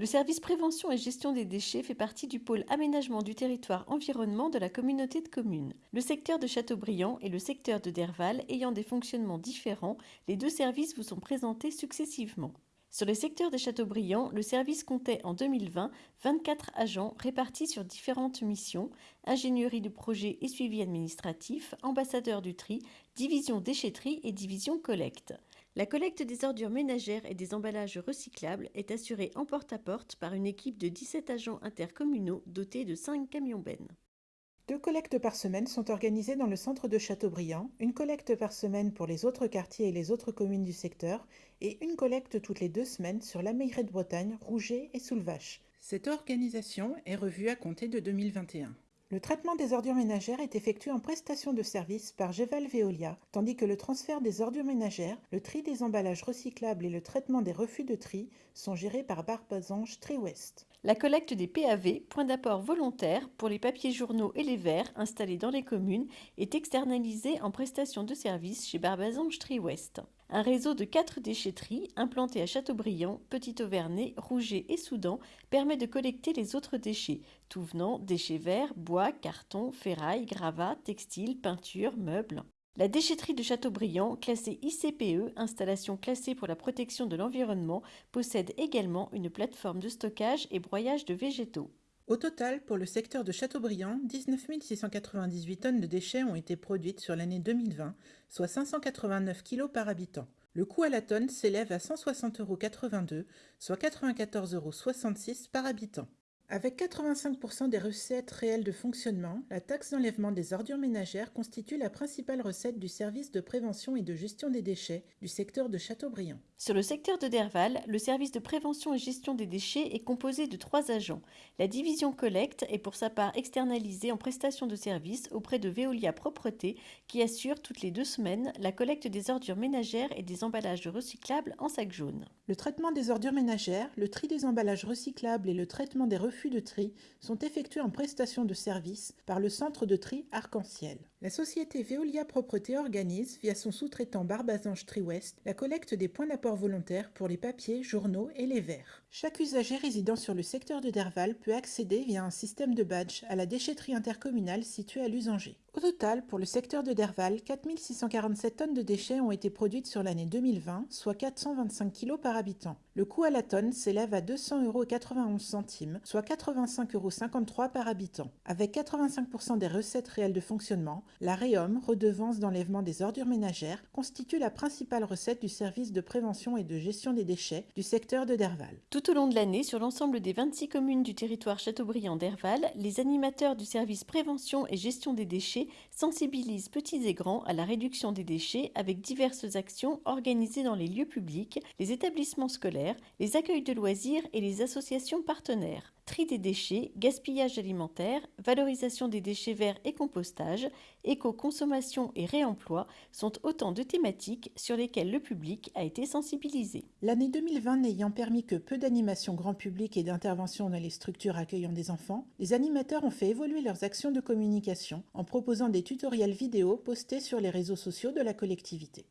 Le service prévention et gestion des déchets fait partie du pôle aménagement du territoire environnement de la communauté de communes. Le secteur de Châteaubriand et le secteur de Derval ayant des fonctionnements différents, les deux services vous sont présentés successivement. Sur le secteur de Châteaubriand, le service comptait en 2020 24 agents répartis sur différentes missions ingénierie de projet et suivi administratif, ambassadeur du tri, division déchetterie et division collecte. La collecte des ordures ménagères et des emballages recyclables est assurée en porte-à-porte par une équipe de 17 agents intercommunaux dotés de 5 camions-bennes. Deux collectes par semaine sont organisées dans le centre de Châteaubriand, une collecte par semaine pour les autres quartiers et les autres communes du secteur, et une collecte toutes les deux semaines sur la Meillerie de Bretagne, Rouget et Soulvache. Cette organisation est revue à compter de 2021. Le traitement des ordures ménagères est effectué en prestation de service par Geval Veolia, tandis que le transfert des ordures ménagères, le tri des emballages recyclables et le traitement des refus de tri sont gérés par Barbazange Tri West. La collecte des PAV, points d'apport volontaires pour les papiers journaux et les verres installés dans les communes, est externalisée en prestation de service chez Barbazange Tri West. Un réseau de quatre déchetteries implanté à Châteaubriand, Petit-Auvernay, Rouget et Soudan permet de collecter les autres déchets, tout venant déchets verts, bois, carton, ferraille, gravats, textiles, peintures, meubles. La déchetterie de Châteaubriand, classée ICPE, installation classée pour la protection de l'environnement, possède également une plateforme de stockage et broyage de végétaux. Au total, pour le secteur de Châteaubriand, 19 698 tonnes de déchets ont été produites sur l'année 2020, soit 589 kg par habitant. Le coût à la tonne s'élève à 160,82 euros, soit 94,66 euros par habitant. Avec 85% des recettes réelles de fonctionnement, la taxe d'enlèvement des ordures ménagères constitue la principale recette du service de prévention et de gestion des déchets du secteur de Châteaubriand. Sur le secteur de Derval, le service de prévention et gestion des déchets est composé de trois agents. La division collecte est pour sa part externalisée en prestation de services auprès de Veolia Propreté qui assure toutes les deux semaines la collecte des ordures ménagères et des emballages recyclables en sac jaune. Le traitement des ordures ménagères, le tri des emballages recyclables et le traitement des refus de tri sont effectués en prestation de services par le centre de tri Arc-en-Ciel. La société Veolia Propreté organise, via son sous-traitant Barbazange Tri West, la collecte des points d'apport volontaire pour les papiers, journaux et les verres. Chaque usager résidant sur le secteur de Derval peut accéder via un système de badge à la déchetterie intercommunale située à Lusanger. Au total, pour le secteur de Derval, 4647 tonnes de déchets ont été produites sur l'année 2020, soit 425 kg par habitant. Le coût à la tonne s'élève à 200,91 euros, soit 85,53 euros par habitant. Avec 85% des recettes réelles de fonctionnement, la REOM, redevance d'enlèvement des ordures ménagères, constitue la principale recette du service de prévention et de gestion des déchets du secteur de Derval. Tout au long de l'année, sur l'ensemble des 26 communes du territoire Châteaubriand-Derval, les animateurs du service prévention et gestion des déchets sensibilise petits et grands à la réduction des déchets avec diverses actions organisées dans les lieux publics, les établissements scolaires, les accueils de loisirs et les associations partenaires tri des déchets, gaspillage alimentaire, valorisation des déchets verts et compostage, éco-consommation et réemploi sont autant de thématiques sur lesquelles le public a été sensibilisé. L'année 2020 n'ayant permis que peu d'animations grand public et d'interventions dans les structures accueillant des enfants, les animateurs ont fait évoluer leurs actions de communication en proposant des tutoriels vidéo postés sur les réseaux sociaux de la collectivité.